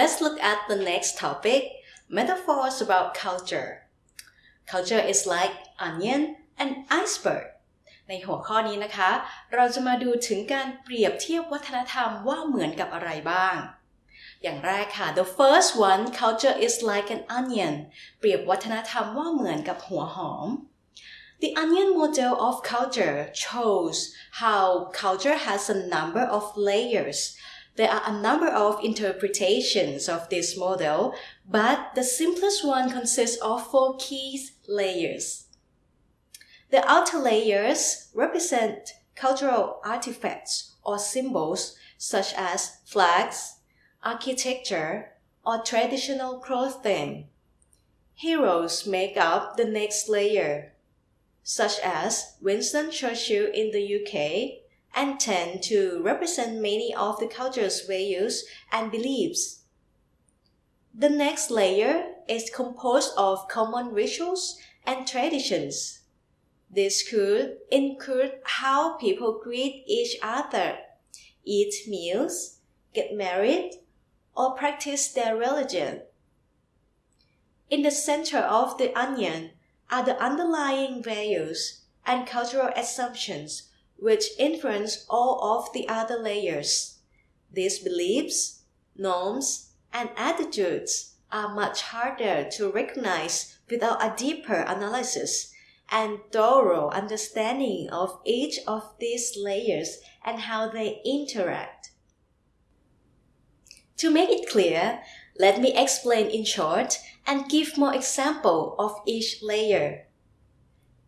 Let's look at the next topic metaphors about culture. Culture is like onion and iceberg. ในหัวข้อนี้นะคะ เราจะมาดูถึงการเปรียบเทียบวัฒนธรรมว่าเหมือนกับอะไรบ้าง อย่างแรกค่ะ the first one culture is like an onion เปรียบวัฒนธรรมว่าเหมือนกับหัวหอม The onion model of culture shows how culture has a number of layers there are a number of interpretations of this model, but the simplest one consists of four key layers. The outer layers represent cultural artifacts or symbols such as flags, architecture, or traditional clothing. Heroes make up the next layer, such as Winston Churchill in the UK and tend to represent many of the culture's values and beliefs. The next layer is composed of common rituals and traditions. This could include how people greet each other, eat meals, get married, or practice their religion. In the center of the onion are the underlying values and cultural assumptions which influence all of the other layers. These beliefs, norms, and attitudes are much harder to recognize without a deeper analysis and thorough understanding of each of these layers and how they interact. To make it clear, let me explain in short and give more example of each layer.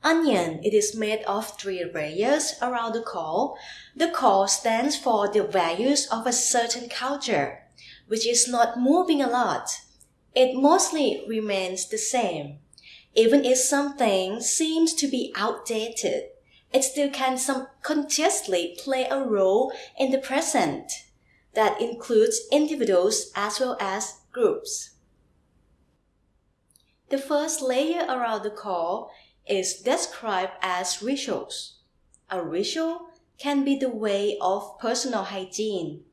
Onion, it is made of three layers around the core. The core stands for the values of a certain culture, which is not moving a lot. It mostly remains the same. Even if something seems to be outdated, it still can subconsciously play a role in the present. That includes individuals as well as groups. The first layer around the core is described as rituals. A ritual can be the way of personal hygiene.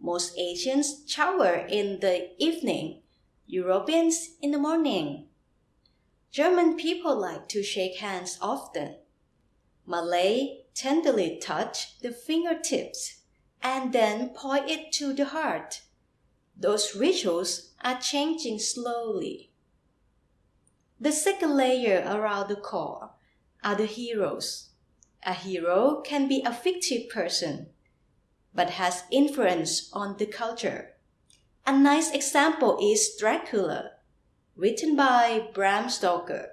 Most Asians shower in the evening, Europeans in the morning. German people like to shake hands often. Malay tenderly touch the fingertips and then point it to the heart. Those rituals are changing slowly. The second layer around the core are the heroes. A hero can be a fictive person, but has influence on the culture. A nice example is Dracula, written by Bram Stoker,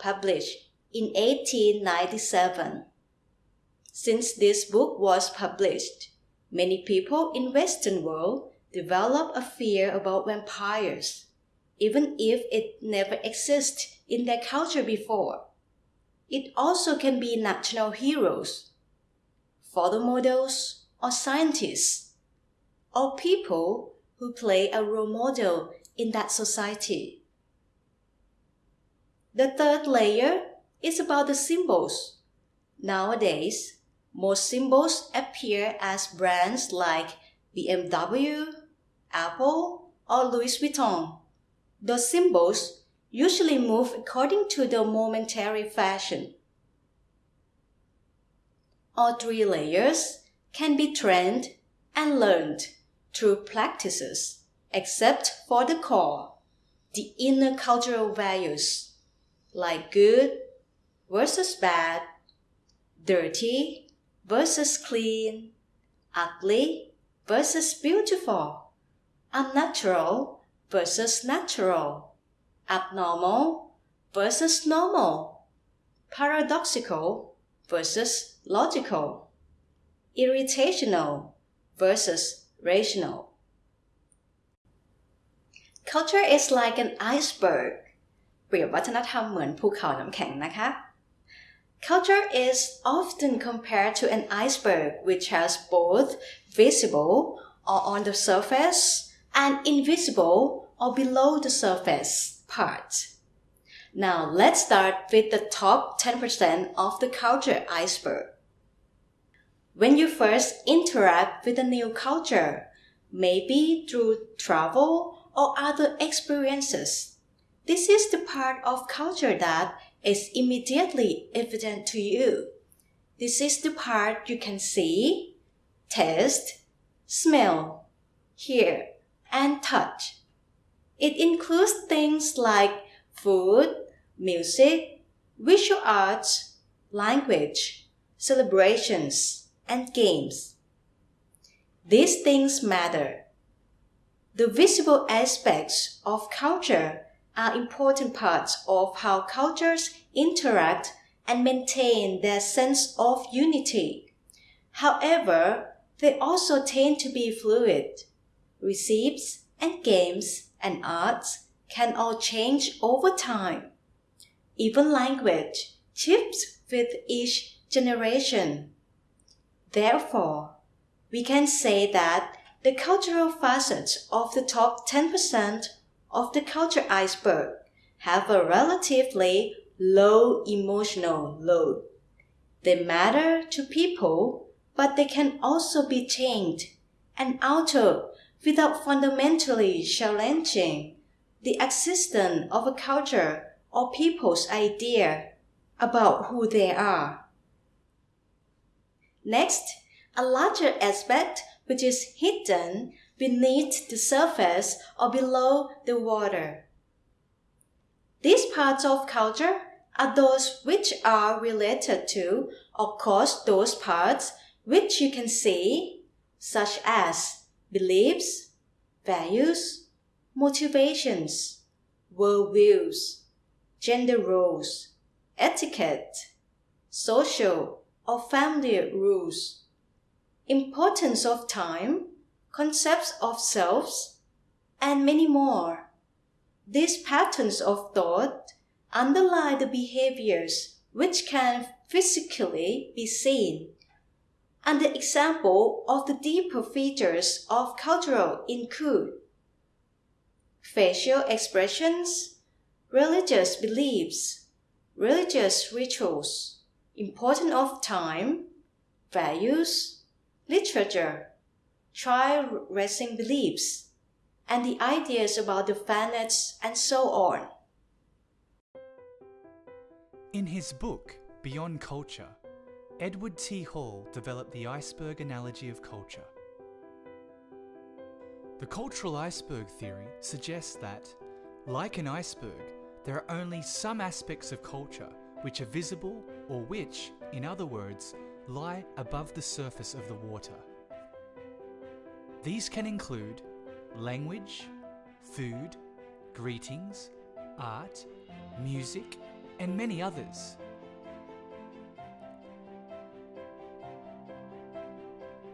published in 1897. Since this book was published, many people in Western world develop a fear about vampires even if it never existed in their culture before. It also can be national heroes, photo models, or scientists, or people who play a role model in that society. The third layer is about the symbols. Nowadays, most symbols appear as brands like BMW, Apple, or Louis Vuitton. The symbols usually move according to the momentary fashion. All three layers can be trained and learned through practices, except for the core, the inner cultural values, like good versus bad, dirty versus clean, ugly versus beautiful, unnatural versus natural, abnormal versus normal, paradoxical versus logical, irritational versus rational. culture is like an iceberg เปรียบวัฒนธรรมเหมือนภูเขาน้ำแข็งนะคะ Culture is often compared to an iceberg which has both visible or on the surface and invisible or below the surface part. Now let's start with the top 10% of the culture iceberg. When you first interact with a new culture, maybe through travel or other experiences, this is the part of culture that is immediately evident to you. This is the part you can see, taste, smell, hear, and touch. It includes things like food, music, visual arts, language, celebrations, and games. These things matter. The visible aspects of culture are important parts of how cultures interact and maintain their sense of unity. However, they also tend to be fluid. Receipts and games and arts can all change over time. Even language shifts with each generation. Therefore, we can say that the cultural facets of the top 10% of the culture iceberg have a relatively low emotional load. They matter to people, but they can also be changed and altered without fundamentally challenging the existence of a culture or people's idea about who they are. Next, a larger aspect which is hidden beneath the surface or below the water. These parts of culture are those which are related to or cause those parts which you can see, such as beliefs, values, motivations, worldviews, gender roles, etiquette, social or family rules, importance of time, concepts of selves, and many more. These patterns of thought underlie the behaviors which can physically be seen. And the example of the deeper features of cultural include facial expressions, religious beliefs, religious rituals, importance of time, values, literature, child raising beliefs, and the ideas about the planets and so on. In his book, Beyond Culture, Edward T. Hall developed the iceberg analogy of culture. The cultural iceberg theory suggests that, like an iceberg, there are only some aspects of culture which are visible or which, in other words, lie above the surface of the water. These can include language, food, greetings, art, music, and many others.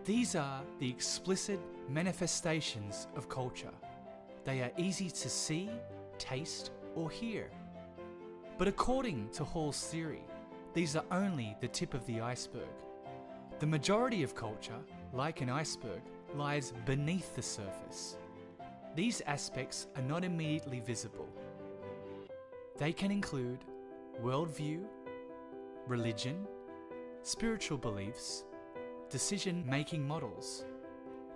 These are the explicit manifestations of culture. They are easy to see, taste, or hear. But according to Hall's theory, these are only the tip of the iceberg. The majority of culture, like an iceberg, lies beneath the surface. These aspects are not immediately visible. They can include worldview, religion, spiritual beliefs, decision making models,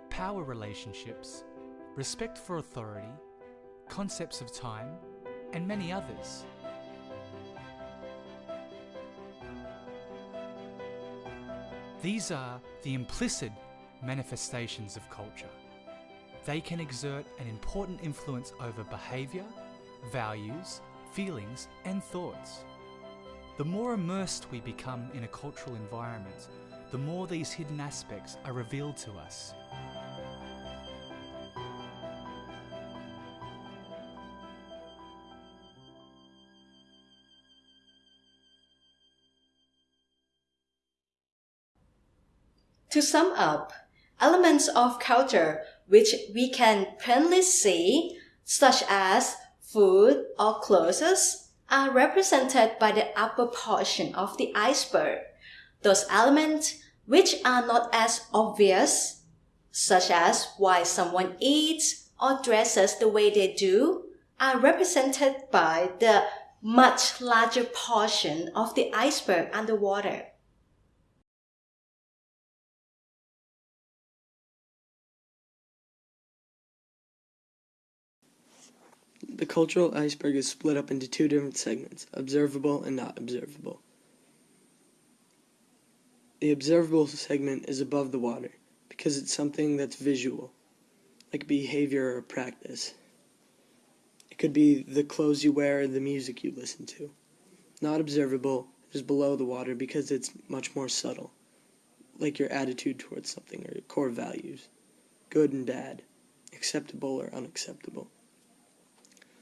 power relationships, respect for authority, concepts of time, and many others. These are the implicit manifestations of culture. They can exert an important influence over behaviour, values, feelings, and thoughts. The more immersed we become in a cultural environment, the more these hidden aspects are revealed to us. To sum up, elements of culture which we can plainly see, such as food or clothes, are represented by the upper portion of the iceberg. Those elements which are not as obvious, such as why someone eats or dresses the way they do, are represented by the much larger portion of the iceberg underwater. The cultural iceberg is split up into two different segments, observable and not observable. The observable segment is above the water because it's something that's visual, like behavior or practice. It could be the clothes you wear or the music you listen to. Not observable is below the water because it's much more subtle, like your attitude towards something or your core values, good and bad, acceptable or unacceptable.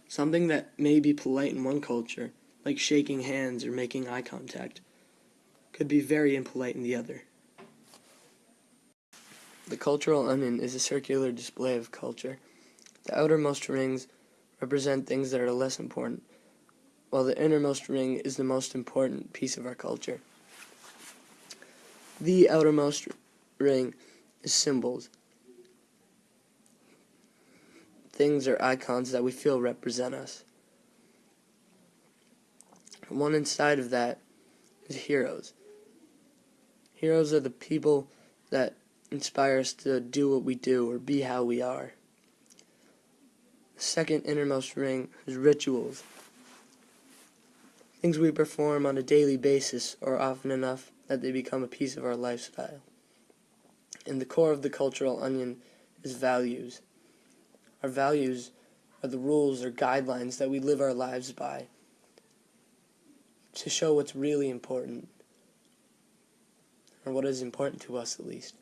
Something that may be polite in one culture, like shaking hands or making eye contact, could be very impolite in the other. The cultural onion is a circular display of culture. The outermost rings represent things that are less important, while the innermost ring is the most important piece of our culture. The outermost ring is symbols, things or icons that we feel represent us. One inside of that is heroes. Heroes are the people that inspire us to do what we do or be how we are. The second innermost ring is rituals. Things we perform on a daily basis or often enough that they become a piece of our lifestyle. And the core of the cultural onion is values. Our values are the rules or guidelines that we live our lives by to show what's really important, or what is important to us at least.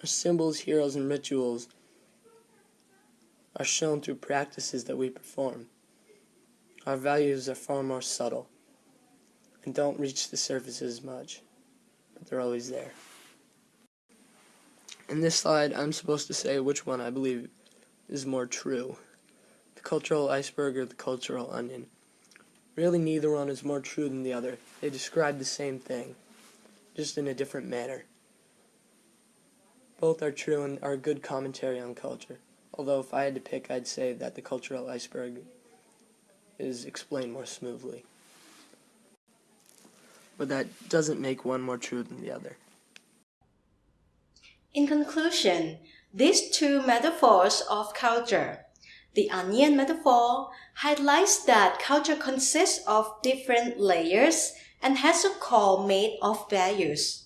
Our symbols, heroes, and rituals are shown through practices that we perform. Our values are far more subtle and don't reach the surface as much, but they're always there. In this slide, I'm supposed to say which one I believe is more true. The cultural iceberg or the cultural onion. Really, neither one is more true than the other. They describe the same thing, just in a different manner. Both are true and are good commentary on culture. Although if I had to pick, I'd say that the cultural iceberg is explained more smoothly. But that doesn't make one more true than the other. In conclusion, these two metaphors of culture, the onion metaphor highlights that culture consists of different layers and has a core made of values,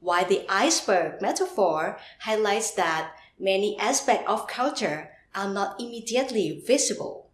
while the iceberg metaphor highlights that many aspects of culture are not immediately visible.